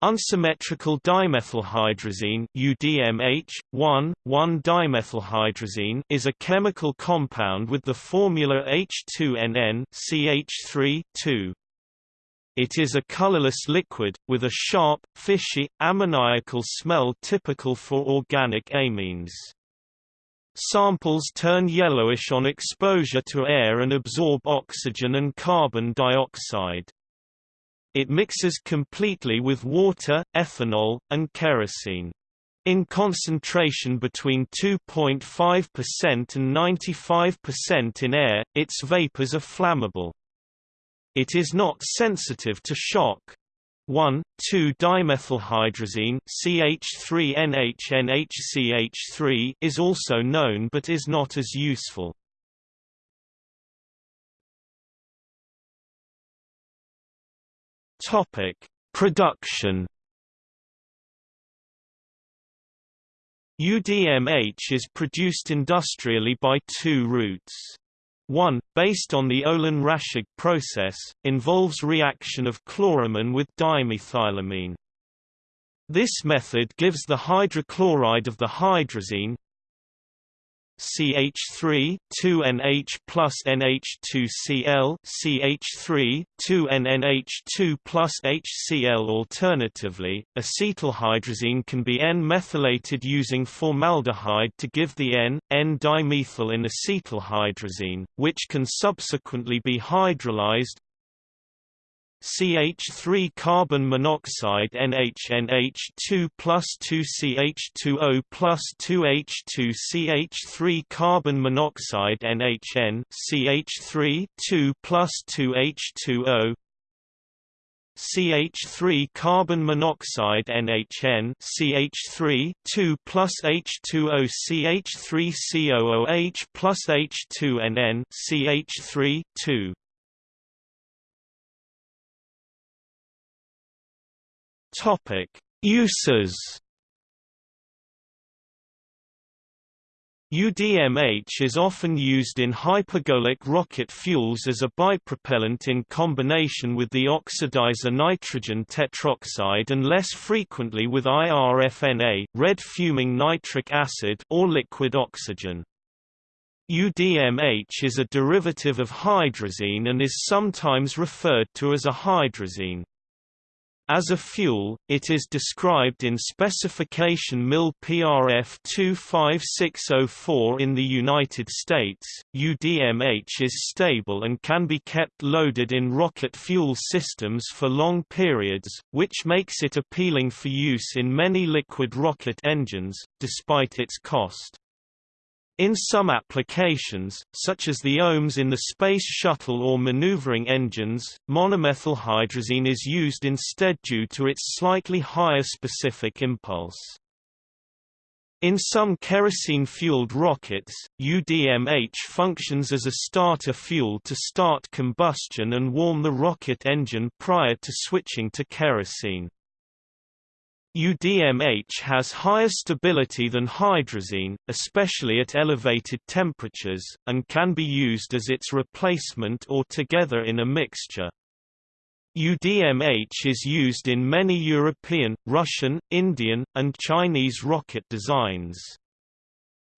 Unsymmetrical dimethylhydrazine UDMH 1 1-dimethylhydrazine is a chemical compound with the formula H2NN CH3 2. It is a colorless liquid with a sharp, fishy, ammoniacal smell typical for organic amines. Samples turn yellowish on exposure to air and absorb oxygen and carbon dioxide. It mixes completely with water, ethanol, and kerosene. In concentration between 2.5% and 95% in air, its vapors are flammable. It is not sensitive to shock. 1,2-dimethylhydrazine CH3NHNHCH3 is also known but is not as useful. Topic: Production. UDMH is produced industrially by two routes. One, based on the Olin-Raschig process, involves reaction of chloramine with dimethylamine. This method gives the hydrochloride of the hydrazine, CH3 2NH plus NH2Cl CH3 2NNH2 plus HCl Alternatively, acetylhydrazine can be N-methylated using formaldehyde to give the N,N-dimethyl in acetylhydrazine, which can subsequently be hydrolyzed, CH3 carbon monoxide NHNH2 plus 2CH2O plus 2H2 CH3 carbon monoxide NHN CH3 2 plus 2H2O CH3 carbon monoxide NHN CH3 2 plus H2O CH3 COOH plus H2NN CH3 2 Topic: Uses. UDMH is often used in hypergolic rocket fuels as a bipropellant in combination with the oxidizer nitrogen tetroxide and less frequently with IRFNA red fuming nitric acid or liquid oxygen. UDMH is a derivative of hydrazine and is sometimes referred to as a hydrazine. As a fuel, it is described in specification MIL PRF 25604 in the United States. UDMH is stable and can be kept loaded in rocket fuel systems for long periods, which makes it appealing for use in many liquid rocket engines, despite its cost. In some applications, such as the OMES in the Space Shuttle or maneuvering engines, monomethylhydrazine is used instead due to its slightly higher specific impulse. In some kerosene-fueled rockets, UDMH functions as a starter fuel to start combustion and warm the rocket engine prior to switching to kerosene. UDMH has higher stability than hydrazine, especially at elevated temperatures, and can be used as its replacement or together in a mixture. UDMH is used in many European, Russian, Indian, and Chinese rocket designs.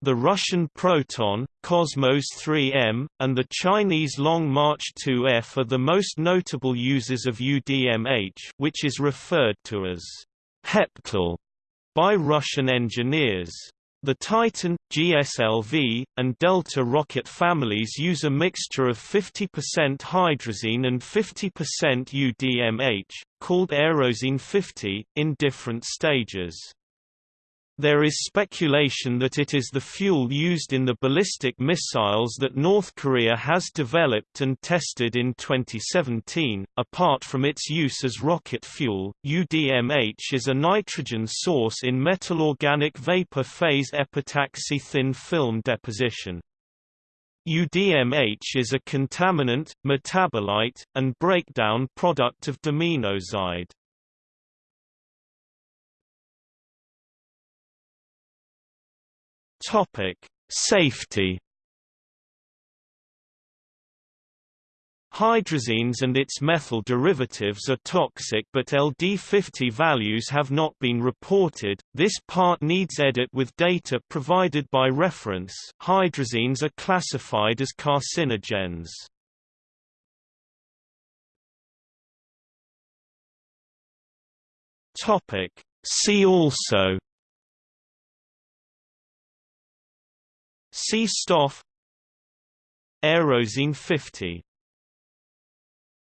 The Russian Proton, Cosmos 3M, and the Chinese Long March 2F are the most notable users of UDMH which is referred to as Heptyl by Russian engineers. The Titan, GSLV, and Delta rocket families use a mixture of 50% hydrazine and 50% UDMH, called Aerozine 50, in different stages. There is speculation that it is the fuel used in the ballistic missiles that North Korea has developed and tested in 2017. Apart from its use as rocket fuel, UDMH is a nitrogen source in metal organic vapor phase epitaxy thin film deposition. UDMH is a contaminant, metabolite, and breakdown product of daminozide. Topic: Safety. Hydrazines and its methyl derivatives are toxic but LD50 values have not been reported. This part needs edit with data provided by reference. Hydrazines are classified as carcinogens. Topic See also C-Stoff Aerozine 50